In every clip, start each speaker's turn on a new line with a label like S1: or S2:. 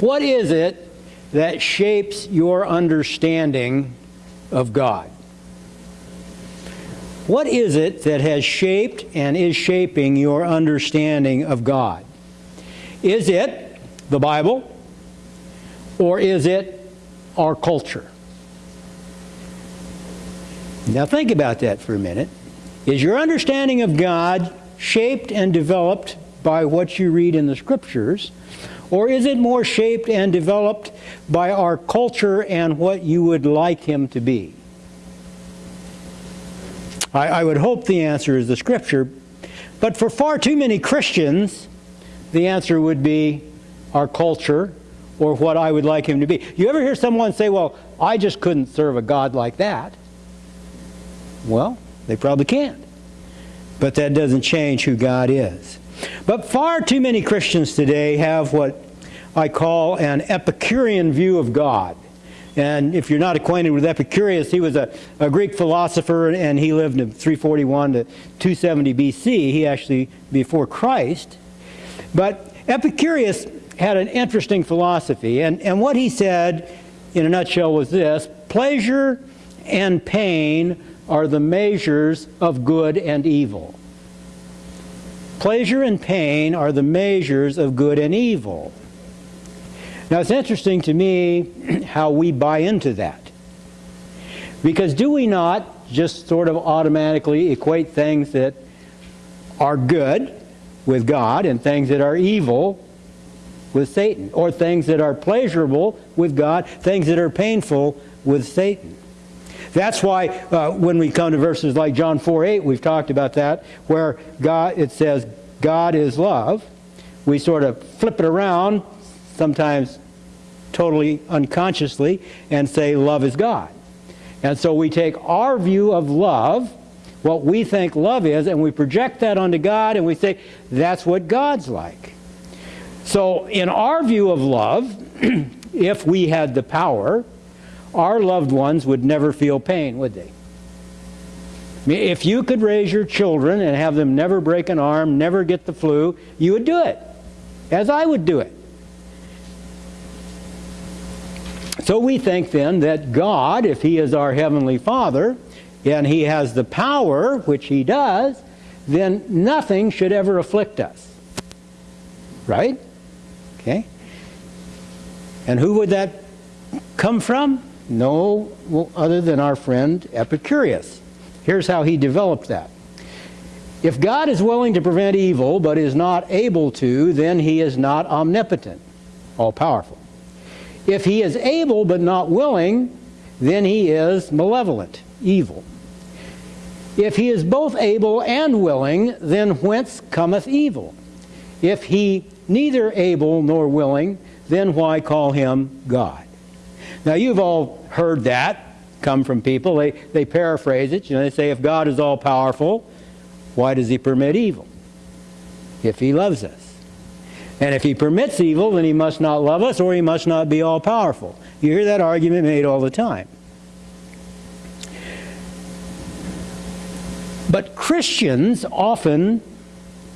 S1: What is it that shapes your understanding of God? What is it that has shaped and is shaping your understanding of God? Is it the Bible or is it our culture? Now think about that for a minute. Is your understanding of God shaped and developed by what you read in the scriptures or is it more shaped and developed by our culture and what you would like him to be? I, I would hope the answer is the Scripture, but for far too many Christians, the answer would be our culture or what I would like him to be. You ever hear someone say, well, I just couldn't serve a God like that? Well, they probably can't. But that doesn't change who God is. But far too many Christians today have what I call an Epicurean view of God. And if you're not acquainted with Epicurus, he was a, a Greek philosopher and he lived in 341 to 270 BC. He actually, before Christ. But Epicurus had an interesting philosophy. And, and what he said, in a nutshell, was this pleasure and pain are the measures of good and evil. Pleasure and pain are the measures of good and evil. Now it's interesting to me how we buy into that. Because do we not just sort of automatically equate things that are good with God and things that are evil with Satan, or things that are pleasurable with God, things that are painful with Satan. That's why uh, when we come to verses like John 4 8, we've talked about that, where God it says God is love. We sort of flip it around sometimes totally unconsciously, and say love is God. And so we take our view of love, what we think love is, and we project that onto God, and we say that's what God's like. So in our view of love, if we had the power, our loved ones would never feel pain, would they? If you could raise your children and have them never break an arm, never get the flu, you would do it, as I would do it. So we think then that God, if He is our Heavenly Father, and He has the power, which He does, then nothing should ever afflict us. Right? Okay? And who would that come from? No other than our friend Epicurus. Here's how he developed that. If God is willing to prevent evil but is not able to, then he is not omnipotent, all-powerful. If he is able but not willing, then he is malevolent, evil. If he is both able and willing, then whence cometh evil? If he neither able nor willing, then why call him God? Now you've all heard that come from people. They, they paraphrase it. You know, they say if God is all powerful, why does he permit evil? If he loves us. And if he permits evil, then he must not love us or he must not be all powerful. You hear that argument made all the time. But Christians often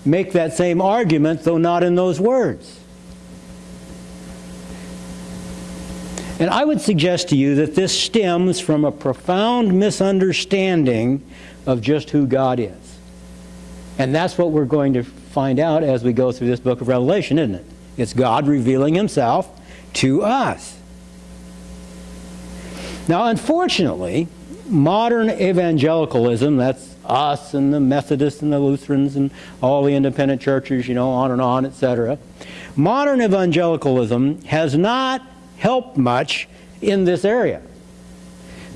S1: make that same argument, though not in those words. And I would suggest to you that this stems from a profound misunderstanding of just who God is. And that's what we're going to find out as we go through this book of Revelation, isn't it? It's God revealing himself to us. Now, unfortunately, modern evangelicalism, that's us and the Methodists and the Lutherans and all the independent churches, you know, on and on, etc. Modern evangelicalism has not helped much in this area.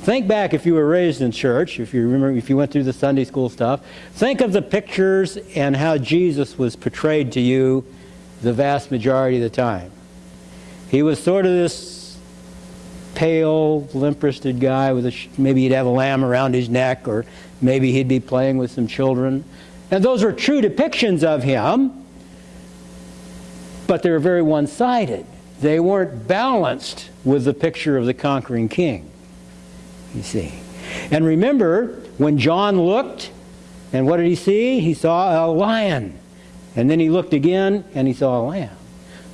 S1: Think back if you were raised in church, if you remember, if you went through the Sunday school stuff, think of the pictures and how Jesus was portrayed to you the vast majority of the time. He was sort of this pale, limp-wristed guy with a, maybe he'd have a lamb around his neck or maybe he'd be playing with some children. And those were true depictions of him, but they were very one-sided. They weren't balanced with the picture of the conquering king you see. And remember, when John looked, and what did he see? He saw a lion. And then he looked again, and he saw a lamb.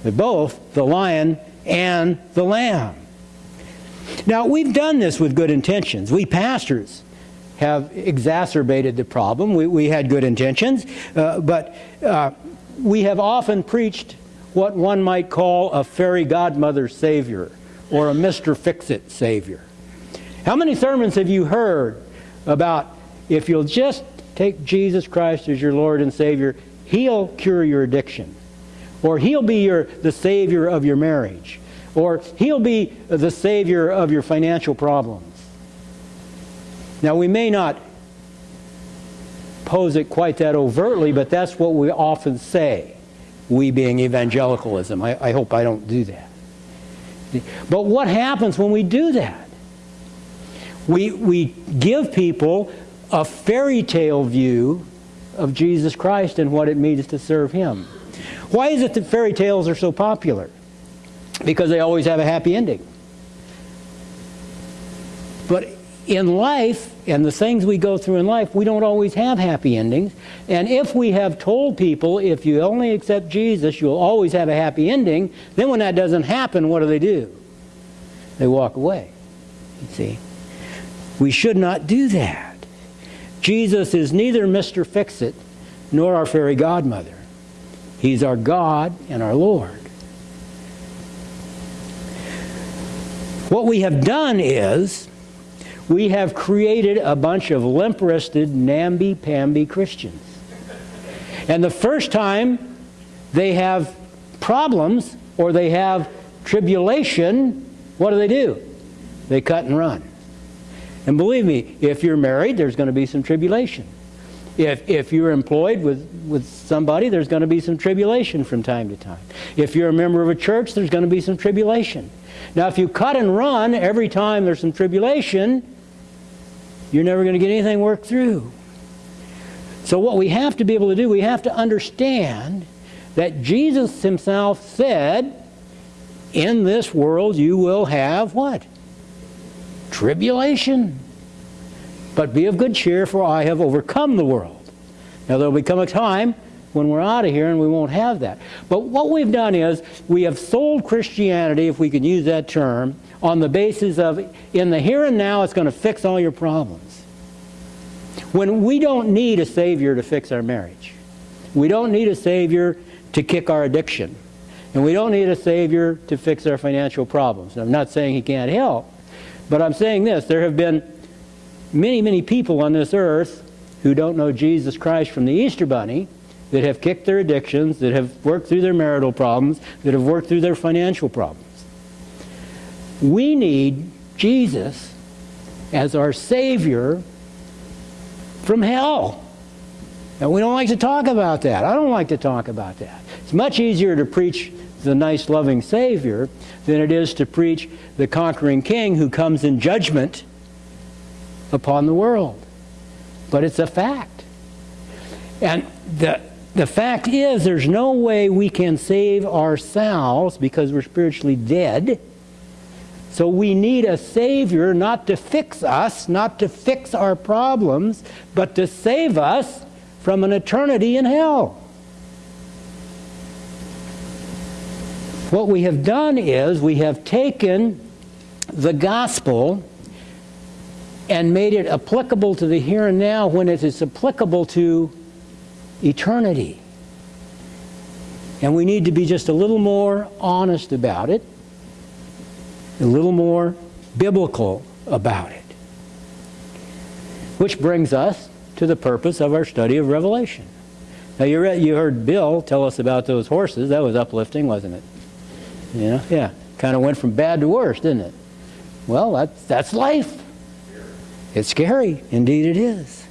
S1: But both, the lion and the Lamb. Now, we've done this with good intentions. We pastors have exacerbated the problem. We, we had good intentions, uh, but uh, we have often preached what one might call a fairy godmother Savior or a Mr. Fix-It Savior. How many sermons have you heard about if you'll just take Jesus Christ as your Lord and Savior, He'll cure your addiction. Or He'll be your, the Savior of your marriage. Or He'll be the Savior of your financial problems. Now, we may not pose it quite that overtly, but that's what we often say, we being evangelicalism. I, I hope I don't do that. But what happens when we do that? We, we give people a fairy tale view of Jesus Christ and what it means to serve Him. Why is it that fairy tales are so popular? Because they always have a happy ending. But in life, and the things we go through in life, we don't always have happy endings. And if we have told people, if you only accept Jesus, you'll always have a happy ending, then when that doesn't happen, what do they do? They walk away. You see? We should not do that. Jesus is neither Mr. Fix-It nor our fairy godmother. He's our God and our Lord. What we have done is we have created a bunch of limp-wristed, namby-pamby Christians. And the first time they have problems or they have tribulation, what do they do? They cut and run. And believe me, if you're married, there's going to be some tribulation. If, if you're employed with, with somebody, there's going to be some tribulation from time to time. If you're a member of a church, there's going to be some tribulation. Now, if you cut and run every time there's some tribulation, you're never going to get anything worked through. So what we have to be able to do, we have to understand that Jesus himself said, in this world you will have what? Tribulation. But be of good cheer, for I have overcome the world. Now there will become a time when we're out of here and we won't have that. But what we've done is we have sold Christianity, if we can use that term, on the basis of in the here and now it's going to fix all your problems. When we don't need a Savior to fix our marriage. We don't need a Savior to kick our addiction. And we don't need a Savior to fix our financial problems. I'm not saying He can't help. But I'm saying this, there have been many, many people on this earth who don't know Jesus Christ from the Easter Bunny that have kicked their addictions, that have worked through their marital problems, that have worked through their financial problems. We need Jesus as our Savior from hell. And we don't like to talk about that. I don't like to talk about that. It's much easier to preach the nice, loving Savior than it is to preach the conquering king who comes in judgment upon the world. But it's a fact. And the, the fact is there's no way we can save ourselves because we're spiritually dead. So we need a Savior not to fix us, not to fix our problems, but to save us from an eternity in hell. What we have done is we have taken the gospel and made it applicable to the here and now when it is applicable to eternity. And we need to be just a little more honest about it, a little more biblical about it. Which brings us to the purpose of our study of Revelation. Now you, read, you heard Bill tell us about those horses. That was uplifting, wasn't it? You know, yeah. Kind of went from bad to worse, didn't it? Well, that's, that's life. It's scary. Indeed it is.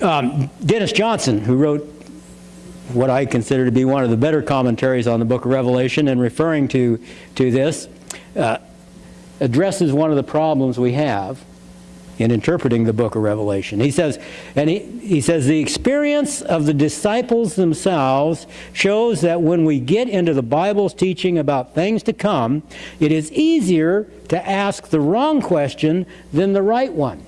S1: Um, Dennis Johnson, who wrote what I consider to be one of the better commentaries on the book of Revelation and referring to, to this, uh, addresses one of the problems we have in interpreting the book of Revelation. He says, and he, he says, the experience of the disciples themselves shows that when we get into the Bible's teaching about things to come, it is easier to ask the wrong question than the right one.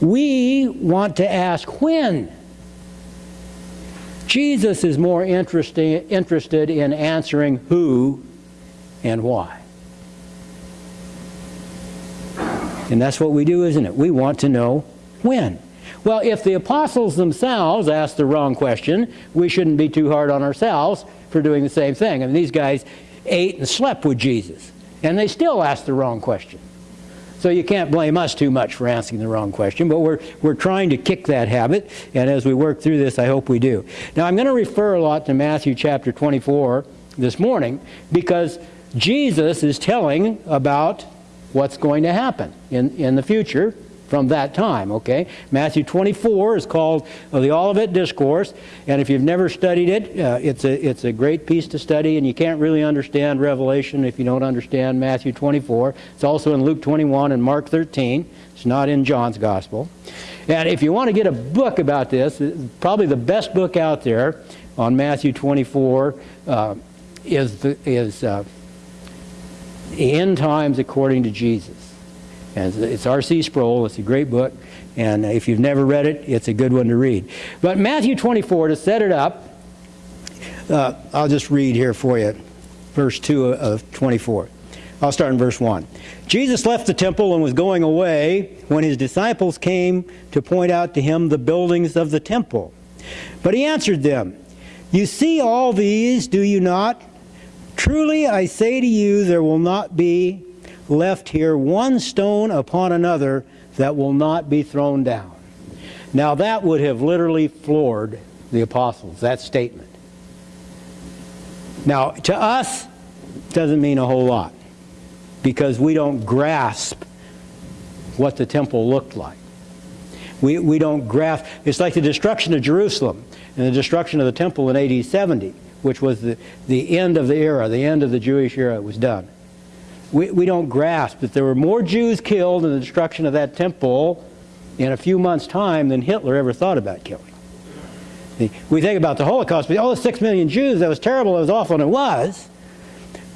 S1: We want to ask when. Jesus is more interested in answering who and why. And that's what we do, isn't it? We want to know when. Well, if the apostles themselves asked the wrong question, we shouldn't be too hard on ourselves for doing the same thing. I mean, these guys ate and slept with Jesus, and they still asked the wrong question. So you can't blame us too much for asking the wrong question, but we're, we're trying to kick that habit, and as we work through this, I hope we do. Now, I'm going to refer a lot to Matthew chapter 24 this morning because Jesus is telling about what's going to happen in, in the future from that time, okay? Matthew 24 is called the Olivet Discourse, and if you've never studied it, uh, it's, a, it's a great piece to study, and you can't really understand Revelation if you don't understand Matthew 24. It's also in Luke 21 and Mark 13. It's not in John's Gospel. And if you want to get a book about this, probably the best book out there on Matthew 24 uh, is, the, is uh, End Times According to Jesus. And it's R.C. Sproul. It's a great book. And if you've never read it, it's a good one to read. But Matthew 24, to set it up, uh, I'll just read here for you, verse 2 of 24. I'll start in verse 1. Jesus left the temple and was going away when his disciples came to point out to him the buildings of the temple. But he answered them, You see all these, do you not? Truly I say to you, there will not be left here one stone upon another that will not be thrown down. Now that would have literally floored the apostles, that statement. Now, to us, doesn't mean a whole lot because we don't grasp what the temple looked like. We, we don't grasp, it's like the destruction of Jerusalem and the destruction of the temple in AD 70, which was the, the end of the era, the end of the Jewish era it was done we, we don't grasp that there were more Jews killed in the destruction of that temple in a few months' time than Hitler ever thought about killing. We think about the Holocaust, but all the six million Jews, that was terrible, that was awful, and it was.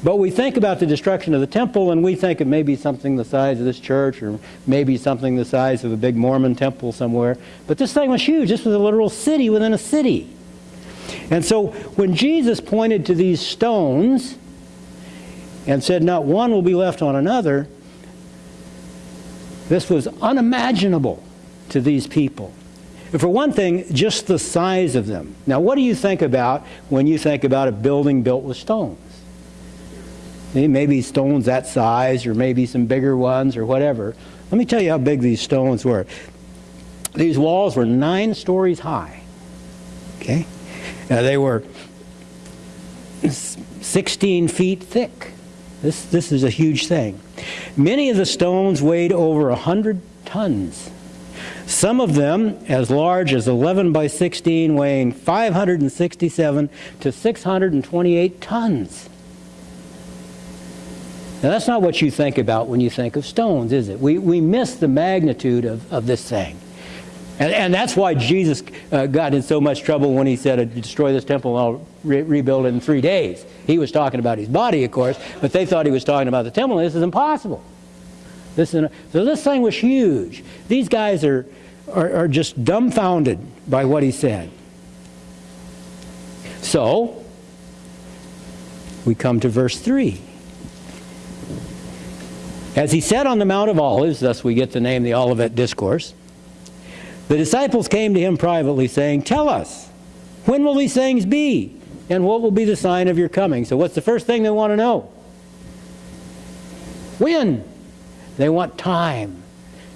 S1: But we think about the destruction of the temple and we think it may be something the size of this church or maybe something the size of a big Mormon temple somewhere. But this thing was huge. This was a literal city within a city. And so when Jesus pointed to these stones, and said, Not one will be left on another. This was unimaginable to these people. For one thing, just the size of them. Now, what do you think about when you think about a building built with stones? Maybe stones that size, or maybe some bigger ones, or whatever. Let me tell you how big these stones were. These walls were nine stories high. Okay? Now, they were 16 feet thick. This, this is a huge thing. Many of the stones weighed over 100 tons. Some of them as large as 11 by 16, weighing 567 to 628 tons. Now, that's not what you think about when you think of stones, is it? We, we miss the magnitude of, of this thing. And, and that's why Jesus uh, got in so much trouble when he said, destroy this temple and I'll re rebuild it in three days. He was talking about his body, of course, but they thought he was talking about the temple, this is impossible. This is, so this thing was huge. These guys are, are, are just dumbfounded by what he said. So, we come to verse 3. As he said on the Mount of Olives, thus we get the name the Olivet Discourse, the disciples came to him privately, saying, Tell us, when will these things be? And what will be the sign of your coming? So, what's the first thing they want to know? When? They want time.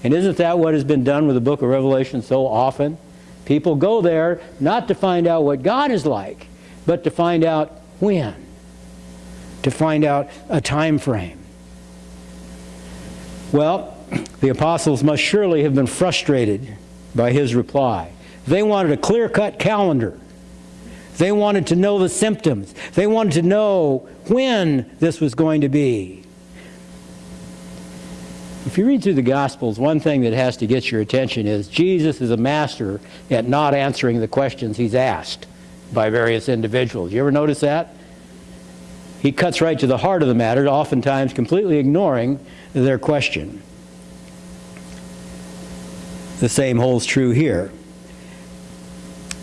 S1: And isn't that what has been done with the book of Revelation so often? People go there not to find out what God is like, but to find out when, to find out a time frame. Well, the apostles must surely have been frustrated by his reply. They wanted a clear cut calendar. They wanted to know the symptoms. They wanted to know when this was going to be. If you read through the Gospels, one thing that has to get your attention is Jesus is a master at not answering the questions he's asked by various individuals. You ever notice that? He cuts right to the heart of the matter, oftentimes completely ignoring their question. The same holds true here.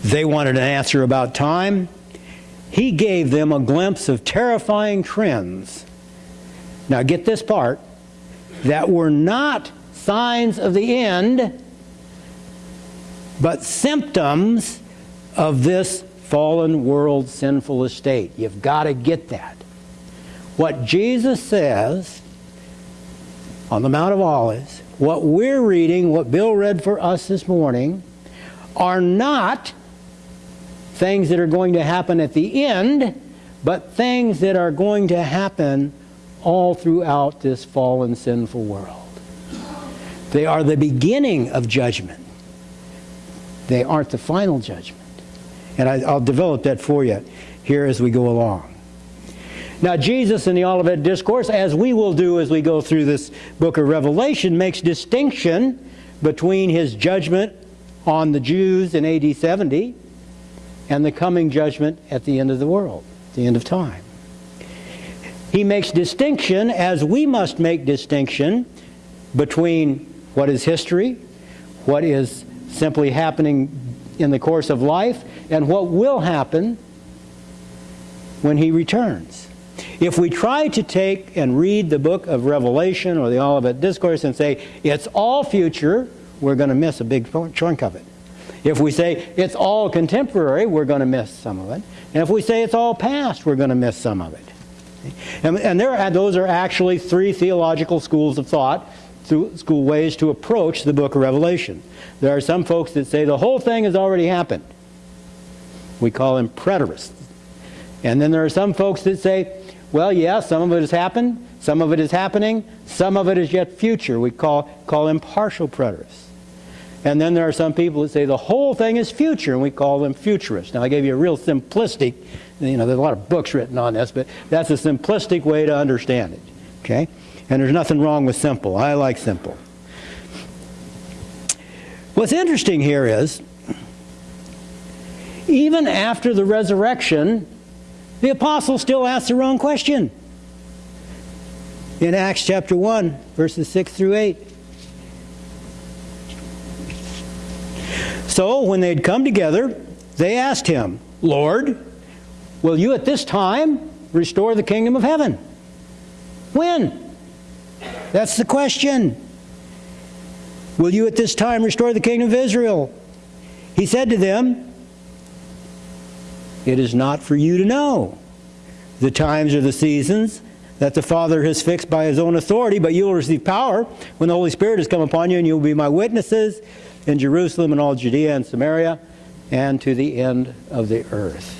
S1: They wanted an answer about time. He gave them a glimpse of terrifying trends. Now, get this part that were not signs of the end, but symptoms of this fallen world sinful estate. You've got to get that. What Jesus says on the Mount of Olives, what we're reading, what Bill read for us this morning, are not things that are going to happen at the end, but things that are going to happen all throughout this fallen, sinful world. They are the beginning of judgment. They aren't the final judgment. And I, will develop that for you here as we go along. Now, Jesus in the Olivet Discourse, as we will do as we go through this book of Revelation, makes distinction between his judgment on the Jews in AD 70 and the coming judgment at the end of the world, the end of time. He makes distinction, as we must make distinction, between what is history, what is simply happening in the course of life, and what will happen when he returns. If we try to take and read the book of Revelation or the Olivet Discourse and say it's all future, we're going to miss a big chunk of it. If we say it's all contemporary, we're going to miss some of it. And if we say it's all past, we're going to miss some of it. And, and there, those are actually three theological schools of thought, school ways to approach the book of Revelation. There are some folks that say the whole thing has already happened. We call them preterists. And then there are some folks that say, well, yeah, some of it has happened, some of it is happening, some of it is yet future. We call, call them partial preterists. And then there are some people that say the whole thing is future, and we call them futurists. Now, I gave you a real simplistic, you know, there's a lot of books written on this, but that's a simplistic way to understand it. Okay? And there's nothing wrong with simple. I like simple. What's interesting here is, even after the resurrection, the apostles still ask the wrong question. In Acts chapter 1, verses 6 through 8. So when they'd come together, they asked him, Lord, will you at this time restore the kingdom of heaven? When? That's the question. Will you at this time restore the kingdom of Israel? He said to them, It is not for you to know the times or the seasons that the Father has fixed by his own authority, but you will receive power when the Holy Spirit has come upon you, and you will be my witnesses in Jerusalem and all Judea and Samaria and to the end of the earth.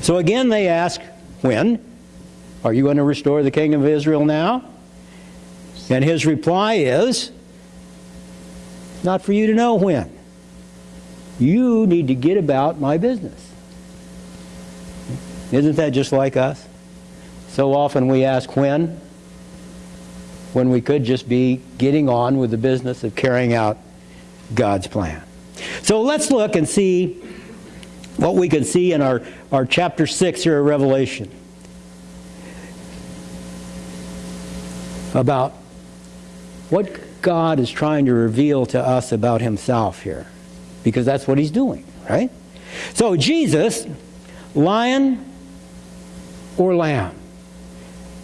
S1: So again they ask, when? Are you going to restore the kingdom of Israel now? And his reply is, not for you to know when. You need to get about my business. Isn't that just like us? So often we ask when, when we could just be getting on with the business of carrying out God's plan. So let's look and see what we can see in our, our chapter 6 here of Revelation about what God is trying to reveal to us about himself here. Because that's what he's doing, right? So Jesus, lion or lamb?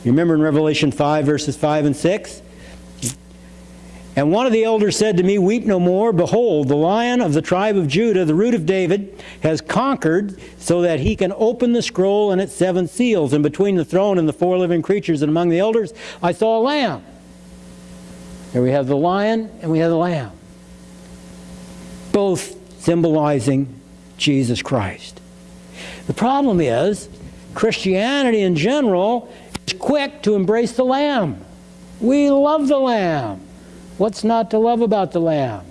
S1: You remember in Revelation 5, verses 5 and 6? And one of the elders said to me, Weep no more. Behold, the lion of the tribe of Judah, the root of David, has conquered so that he can open the scroll and its seven seals. And between the throne and the four living creatures and among the elders, I saw a lamb. Here we have the lion and we have the lamb, both symbolizing Jesus Christ. The problem is, Christianity in general is quick to embrace the lamb. We love the lamb. What's not to love about the lamb?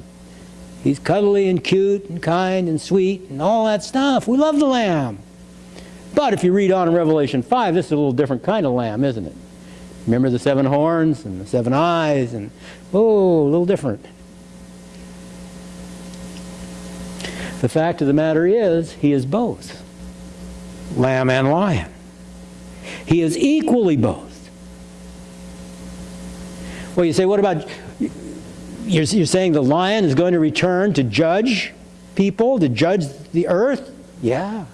S1: He's cuddly and cute and kind and sweet and all that stuff. We love the lamb. But if you read on in Revelation 5, this is a little different kind of lamb, isn't it? Remember the seven horns and the seven eyes and, oh, a little different. The fact of the matter is, he is both lamb and lion. He is equally both. Well, you say, what about you're, you're saying the lion is going to return to judge people, to judge the earth? Yeah.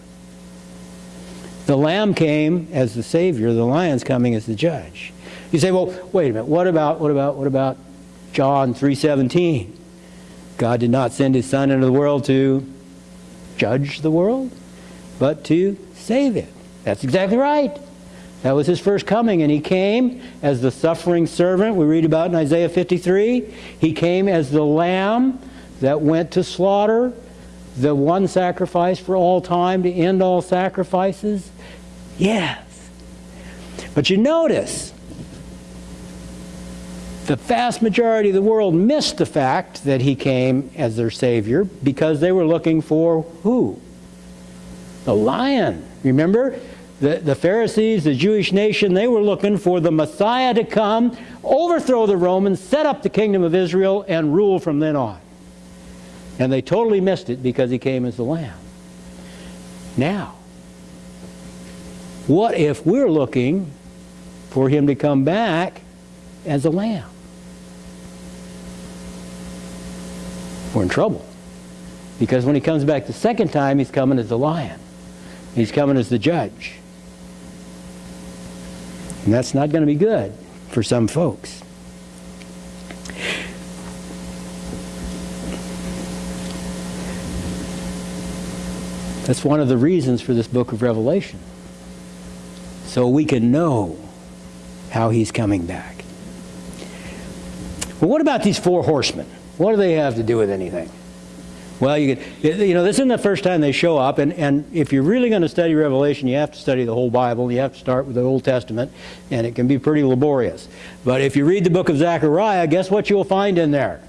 S1: The lamb came as the savior, the lion's coming as the judge. You say, well, wait a minute, what about, what about, what about John 3.17? God did not send his son into the world to judge the world, but to save it. That's exactly right. That was his first coming, and he came as the suffering servant we read about in Isaiah 53. He came as the lamb that went to slaughter, the one sacrifice for all time to end all sacrifices. Yes. But you notice, the vast majority of the world missed the fact that he came as their Savior because they were looking for who? The lion. Remember? The, the Pharisees, the Jewish nation, they were looking for the Messiah to come, overthrow the Romans, set up the kingdom of Israel, and rule from then on. And they totally missed it because he came as the Lamb. Now, what if we're looking for him to come back as a lamb? We're in trouble. Because when he comes back the second time, he's coming as the lion. He's coming as the judge. And that's not going to be good for some folks. That's one of the reasons for this book of Revelation. So we can know how he's coming back. Well, what about these four horsemen? What do they have to do with anything? Well, you, could, you know, this isn't the first time they show up, and, and if you're really going to study Revelation, you have to study the whole Bible. You have to start with the Old Testament, and it can be pretty laborious. But if you read the book of Zechariah, guess what you'll find in there?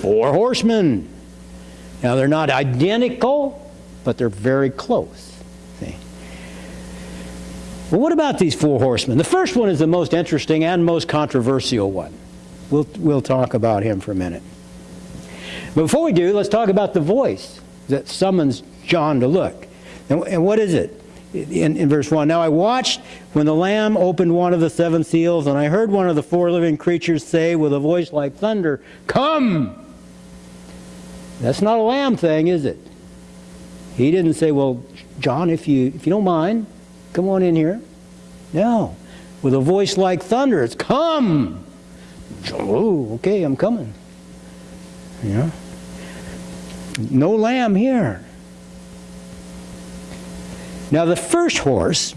S1: Four horsemen. Now, they're not identical, but they're very close. See? Well, what about these four horsemen? The first one is the most interesting and most controversial one. We'll, we'll talk about him for a minute. But before we do, let's talk about the voice that summons John to look. And, and what is it? In, in, verse 1, Now I watched when the Lamb opened one of the seven seals, and I heard one of the four living creatures say with a voice like thunder, Come! That's not a lamb thing, is it? He didn't say, Well, John, if you, if you don't mind, come on in here. No. With a voice like thunder, it's come! Oh, okay, I'm coming. Yeah. No lamb here. Now the first horse,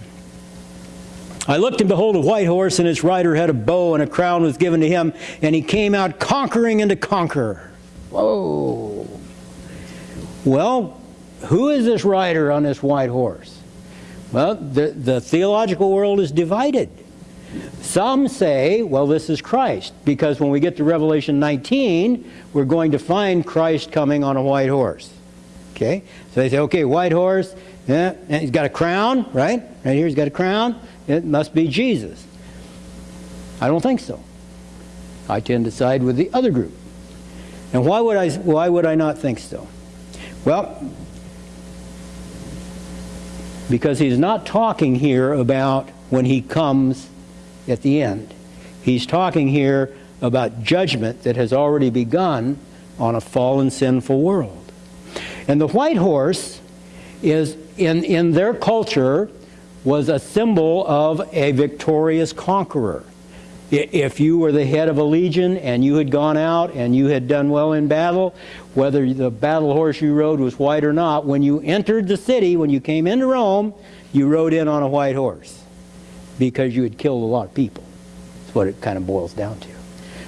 S1: I looked and behold a white horse, and its rider had a bow, and a crown was given to him, and he came out conquering and to conquer. Whoa. Well, who is this rider on this white horse? Well, the, the theological world is divided. Some say, well, this is Christ, because when we get to Revelation 19, we're going to find Christ coming on a white horse. Okay? So they say, okay, white horse, yeah, and he's got a crown, right? Right here, he's got a crown. It must be Jesus. I don't think so. I tend to side with the other group. And why would I, why would I not think so? Well, because he's not talking here about when he comes at the end. He's talking here about judgment that has already begun on a fallen, sinful world. And the white horse is, in, in their culture, was a symbol of a victorious conqueror. If you were the head of a legion and you had gone out and you had done well in battle, whether the battle horse you rode was white or not, when you entered the city, when you came into Rome, you rode in on a white horse because you had killed a lot of people. That's what it kind of boils down to.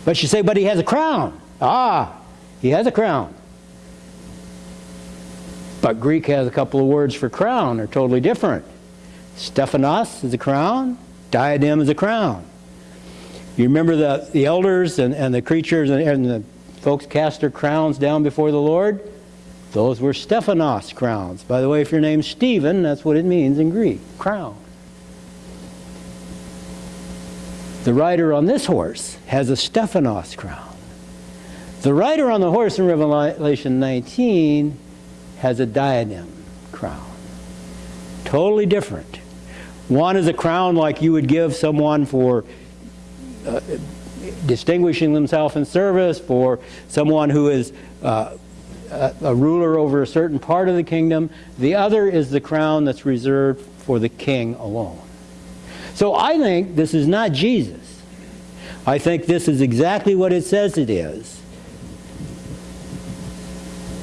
S1: But you say, but he has a crown. Ah, he has a crown. But Greek has a couple of words for crown. They're totally different. Stephanos is a crown. Diadem is a crown. You remember the, the elders and, and the creatures and, and the folks cast their crowns down before the Lord? Those were Stephanos crowns. By the way, if your name's Stephen, that's what it means in Greek, crown. The rider on this horse has a Stephanos crown. The rider on the horse in Revelation 19 has a diadem crown. Totally different. One is a crown like you would give someone for uh, distinguishing themselves in service, for someone who is uh, a, a ruler over a certain part of the kingdom. The other is the crown that's reserved for the king alone. So I think this is not Jesus. I think this is exactly what it says it is.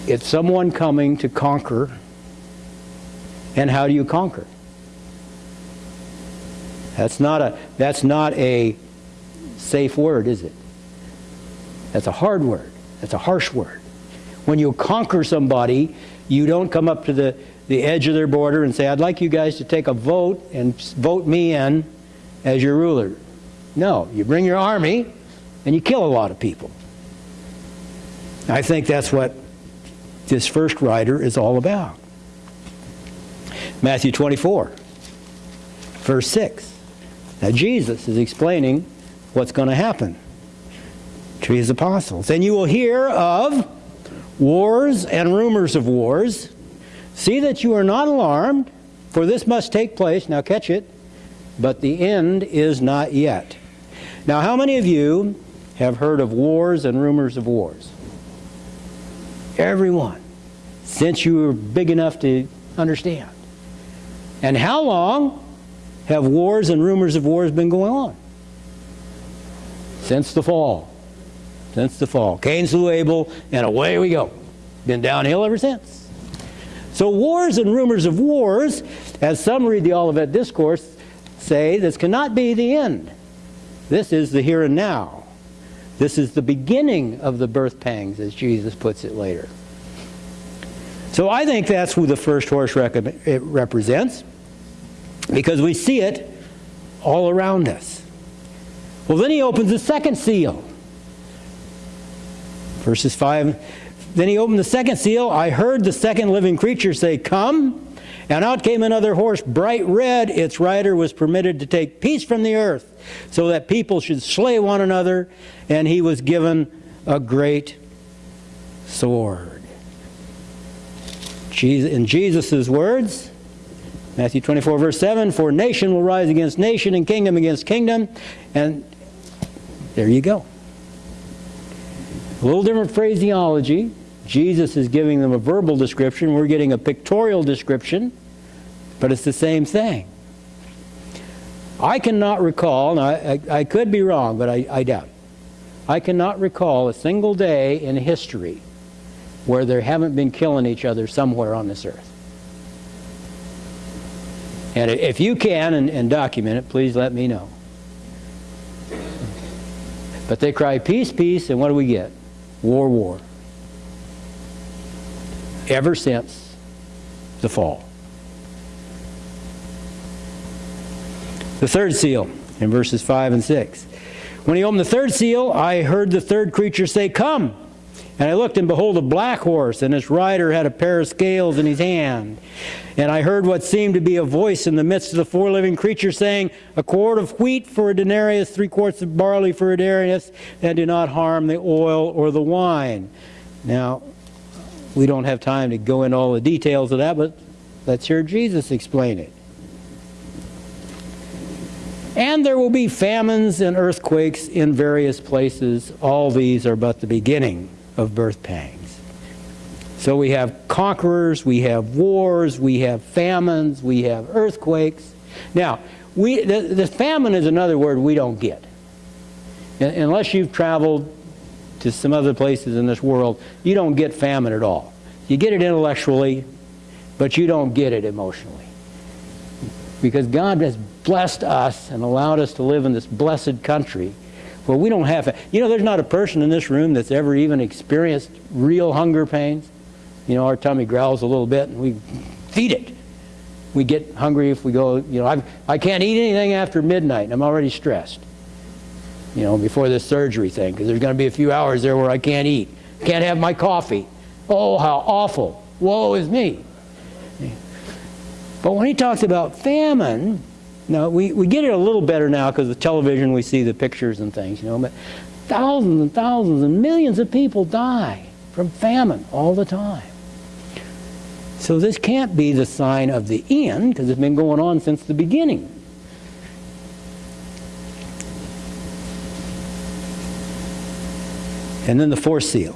S1: It's someone coming to conquer. And how do you conquer? That's not a, that's not a safe word, is it? That's a hard word. That's a harsh word. When you conquer somebody, you don't come up to the, the edge of their border and say, I'd like you guys to take a vote and vote me in as your ruler. No, you bring your army and you kill a lot of people. I think that's what this first writer is all about. Matthew 24, verse 6. Now Jesus is explaining what's going to happen to his apostles. And you will hear of wars and rumors of wars. See that you are not alarmed, for this must take place. Now catch it. But the end is not yet. Now, how many of you have heard of wars and rumors of wars? Everyone, since you were big enough to understand. And how long have wars and rumors of wars been going on? Since the fall. Since the fall. Cain slew Abel, and away we go. Been downhill ever since. So wars and rumors of wars, as some read the Olivet Discourse, say this cannot be the end. This is the here and now. This is the beginning of the birth pangs, as Jesus puts it later. So I think that's who the first horse represents because we see it all around us. Well, then he opens the second seal. Verses 5 Then he opened the second seal. I heard the second living creature say, Come. And out came another horse, bright red. Its rider was permitted to take peace from the earth, so that people should slay one another. And he was given a great sword. In Jesus' words, Matthew 24, verse 7 For nation will rise against nation and kingdom against kingdom. And there you go. A little different phraseology. Jesus is giving them a verbal description. We're getting a pictorial description. But it's the same thing. I cannot recall, I, I, I, could be wrong, but I, I doubt. I cannot recall a single day in history where they haven't been killing each other somewhere on this earth. And if you can and, and document it, please let me know. But they cry peace, peace, and what do we get? War, war. Ever since the fall. The third seal in verses 5 and 6. When he opened the third seal, I heard the third creature say, Come. And I looked, and behold, a black horse, and its rider had a pair of scales in his hand. And I heard what seemed to be a voice in the midst of the four living creatures saying, A quart of wheat for a denarius, three quarts of barley for a denarius, and do not harm the oil or the wine. Now, we don't have time to go into all the details of that, but let's hear Jesus explain it. And there will be famines and earthquakes in various places. All these are but the beginning of birth pangs. So we have conquerors, we have wars, we have famines, we have earthquakes. Now, we, the, the famine is another word we don't get. Unless you've traveled to some other places in this world, you don't get famine at all. You get it intellectually, but you don't get it emotionally. Because God has blessed us and allowed us to live in this blessed country well, we don't have, you know, there's not a person in this room that's ever even experienced real hunger pains. You know, our tummy growls a little bit and we feed it. We get hungry if we go, you know, I've, I can't eat anything after midnight. and I'm already stressed, you know, before this surgery thing, because there's going to be a few hours there where I can't eat. Can't have my coffee. Oh, how awful. Woe is me. But when he talks about famine, now, we, we get it a little better now because the television, we see the pictures and things, you know, but thousands and thousands and millions of people die from famine all the time. So this can't be the sign of the end because it's been going on since the beginning. And then the fourth seal.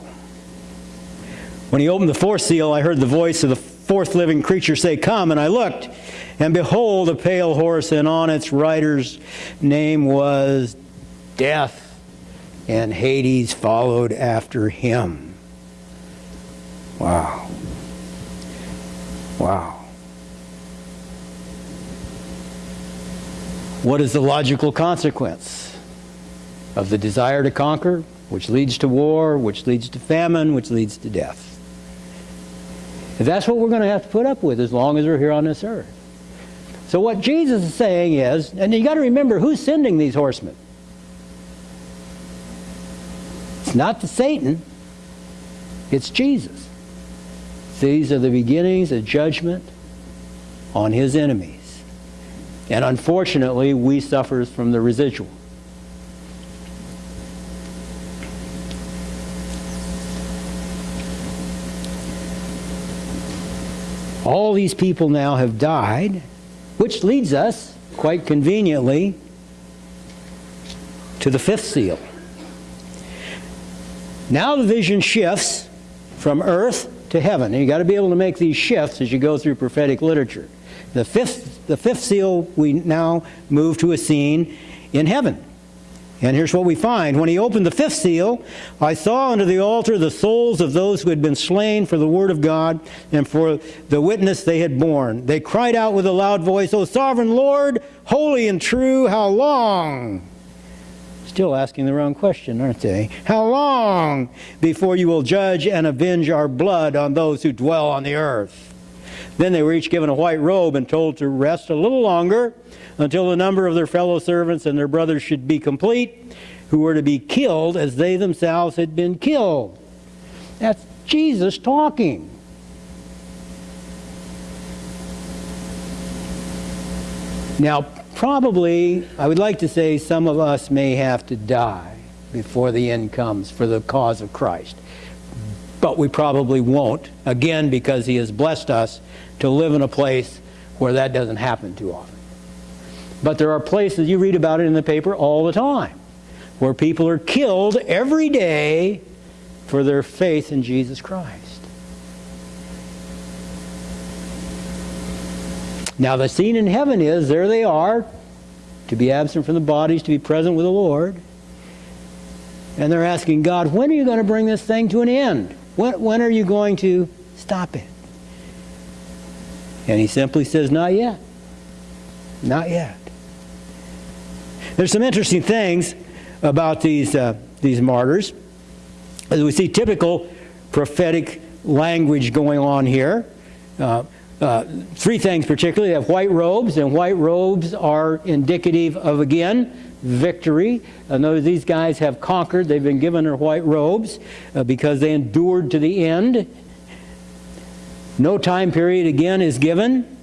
S1: When he opened the fourth seal, I heard the voice of the fourth living creature say, Come. And I looked, and behold, a pale horse, and on its rider's name was Death, and Hades followed after him. Wow. Wow. What is the logical consequence of the desire to conquer, which leads to war, which leads to famine, which leads to death? If that's what we're going to have to put up with as long as we're here on this earth. So what Jesus is saying is, and you got to remember who's sending these horsemen. It's not the Satan, it's Jesus. These are the beginnings of judgment on his enemies. And unfortunately, we suffer from the residual. All these people now have died, which leads us, quite conveniently, to the fifth seal. Now the vision shifts from earth to heaven. And you've got to be able to make these shifts as you go through prophetic literature. The fifth, the fifth seal, we now move to a scene in heaven. And here's what we find. When he opened the fifth seal, I saw under the altar the souls of those who had been slain for the word of God and for the witness they had borne. They cried out with a loud voice, O sovereign Lord, holy and true, how long? Still asking the wrong question, aren't they? How long before you will judge and avenge our blood on those who dwell on the earth? Then they were each given a white robe and told to rest a little longer until the number of their fellow servants and their brothers should be complete, who were to be killed as they themselves had been killed. That's Jesus talking. Now, probably, I would like to say some of us may have to die before the end comes for the cause of Christ. But we probably won't, again, because He has blessed us to live in a place where that doesn't happen too often. But there are places, you read about it in the paper all the time, where people are killed every day for their faith in Jesus Christ. Now, the scene in heaven is there they are, to be absent from the bodies, to be present with the Lord. And they're asking God, when are you going to bring this thing to an end? When, when are you going to stop it? And he simply says, Not yet. Not yet. There's some interesting things about these, uh, these martyrs. As we see typical prophetic language going on here. Uh, uh, three things particularly. They have white robes, and white robes are indicative of, again, victory. Know these guys have conquered. They've been given their white robes uh, because they endured to the end no time period again is given,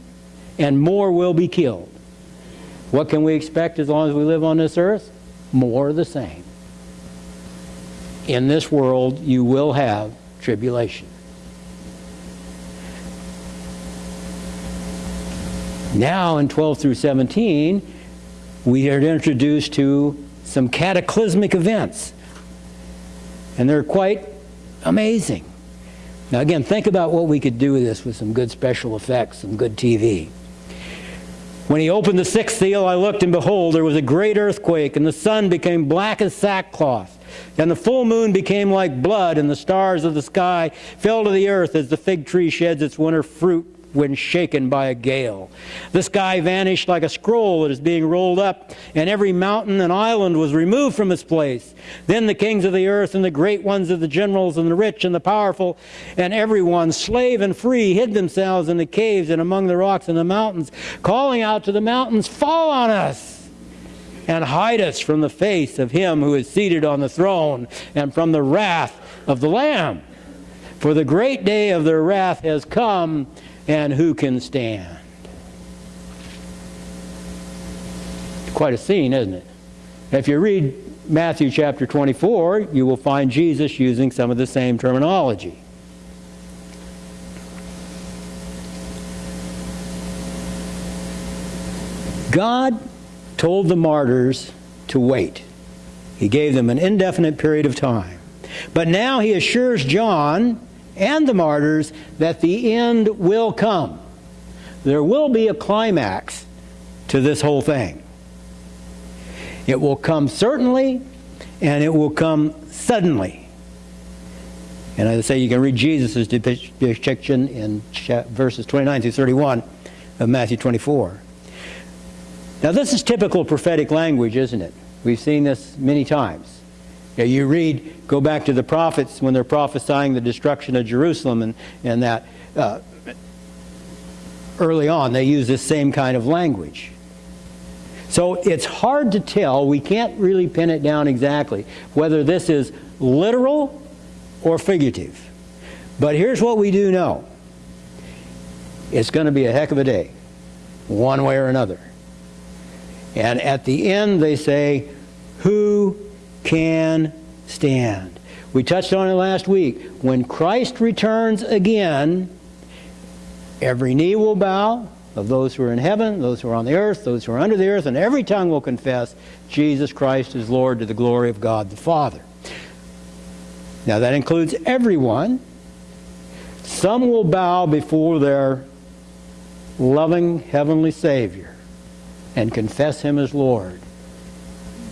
S1: and more will be killed. What can we expect as long as we live on this earth? More of the same. In this world, you will have tribulation. Now, in 12 through 17, we are introduced to some cataclysmic events. And they're quite amazing. Now, again, think about what we could do with this with some good special effects, some good TV. When he opened the sixth seal, I looked, and behold, there was a great earthquake, and the sun became black as sackcloth, and the full moon became like blood, and the stars of the sky fell to the earth as the fig tree sheds its winter fruit when shaken by a gale. The sky vanished like a scroll that is being rolled up, and every mountain and island was removed from its place. Then the kings of the earth and the great ones of the generals and the rich and the powerful and everyone, slave and free, hid themselves in the caves and among the rocks and the mountains, calling out to the mountains, Fall on us! and hide us from the face of him who is seated on the throne and from the wrath of the Lamb. For the great day of their wrath has come, and who can stand? Quite a scene, isn't it? If you read Matthew chapter 24, you will find Jesus using some of the same terminology. God told the martyrs to wait. He gave them an indefinite period of time. But now he assures John and the martyrs that the end will come. There will be a climax to this whole thing. It will come certainly, and it will come suddenly. And as I say, you can read Jesus' depiction in verses 29 through 31 of Matthew 24. Now, this is typical prophetic language, isn't it? We've seen this many times. You, you read, go back to the prophets when they're prophesying the destruction of Jerusalem and, and that uh, early on they use this same kind of language. So it's hard to tell, we can't really pin it down exactly, whether this is literal or figurative. But here's what we do know. It's going to be a heck of a day, one way or another. And at the end they say, who can stand? We touched on it last week. When Christ returns again, every knee will bow, of those who are in heaven, those who are on the earth, those who are under the earth, and every tongue will confess Jesus Christ is Lord to the glory of God the Father. Now that includes everyone. Some will bow before their loving heavenly Savior and confess Him as Lord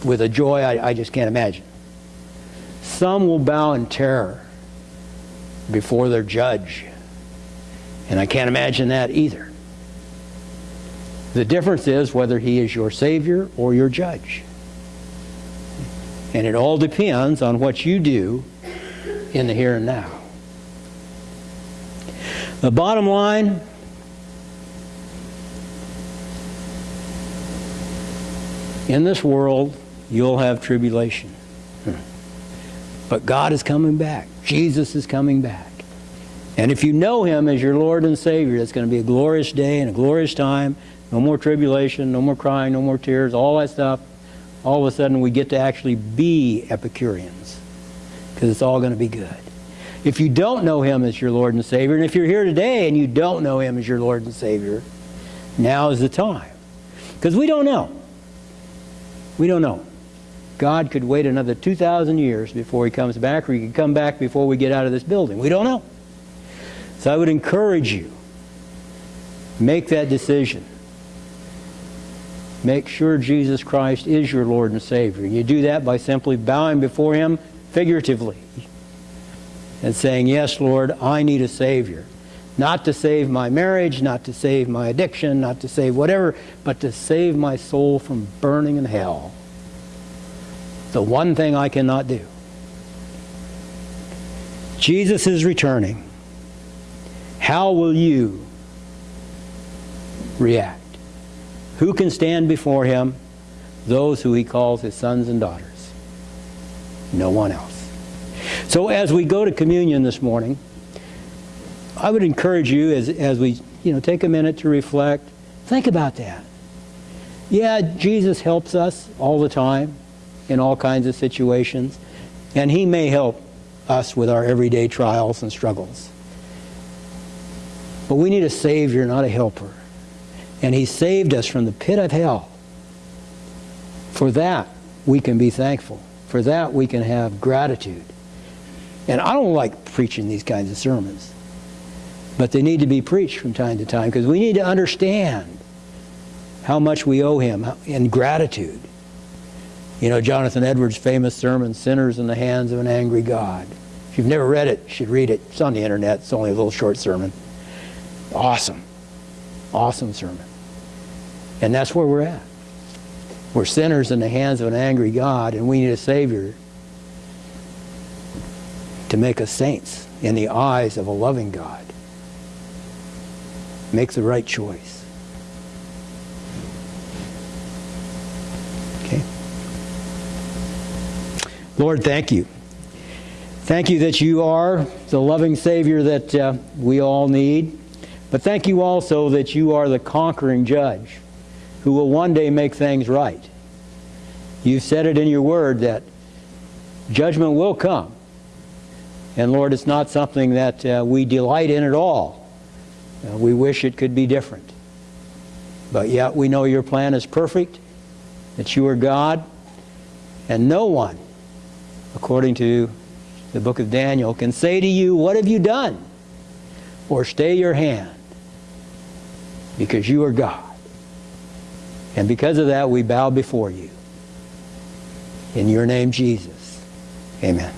S1: with a joy I, I just can't imagine. Some will bow in terror before their judge, and I can't imagine that either. The difference is whether he is your Savior or your judge. And it all depends on what you do in the here and now. The bottom line in this world, you'll have tribulation. But God is coming back. Jesus is coming back. And if you know Him as your Lord and Savior, it's going to be a glorious day and a glorious time. No more tribulation, no more crying, no more tears, all that stuff. All of a sudden we get to actually be Epicureans because it's all going to be good. If you don't know Him as your Lord and Savior, and if you're here today and you don't know Him as your Lord and Savior, now is the time. Because we don't know. We don't know. God could wait another 2,000 years before He comes back, or He could come back before we get out of this building. We don't know. So I would encourage you, make that decision make sure Jesus Christ is your Lord and Savior. You do that by simply bowing before Him figuratively and saying, Yes, Lord, I need a Savior. Not to save my marriage, not to save my addiction, not to save whatever, but to save my soul from burning in hell. The one thing I cannot do. Jesus is returning. How will you react? Who can stand before him? Those who he calls his sons and daughters. No one else. So as we go to communion this morning, I would encourage you as, as we you know, take a minute to reflect, think about that. Yeah, Jesus helps us all the time in all kinds of situations, and he may help us with our everyday trials and struggles. But we need a Savior, not a helper. And He saved us from the pit of hell. For that, we can be thankful. For that, we can have gratitude. And I don't like preaching these kinds of sermons. But they need to be preached from time to time because we need to understand how much we owe Him in gratitude. You know, Jonathan Edwards' famous sermon, Sinners in the Hands of an Angry God. If you've never read it, you should read it. It's on the internet. It's only a little short sermon. Awesome. Awesome sermon. And that's where we're at. We're sinners in the hands of an angry God, and we need a Savior to make us saints in the eyes of a loving God. Make the right choice. Okay? Lord, thank you. Thank you that you are the loving Savior that uh, we all need. But thank you also that you are the conquering judge who will one day make things right. You've said it in your word that judgment will come. And Lord, it's not something that uh, we delight in at all. Uh, we wish it could be different. But yet we know your plan is perfect, that you are God, and no one, according to the book of Daniel, can say to you, What have you done? Or stay your hand, because you are God. And because of that, we bow before you. In your name, Jesus. Amen.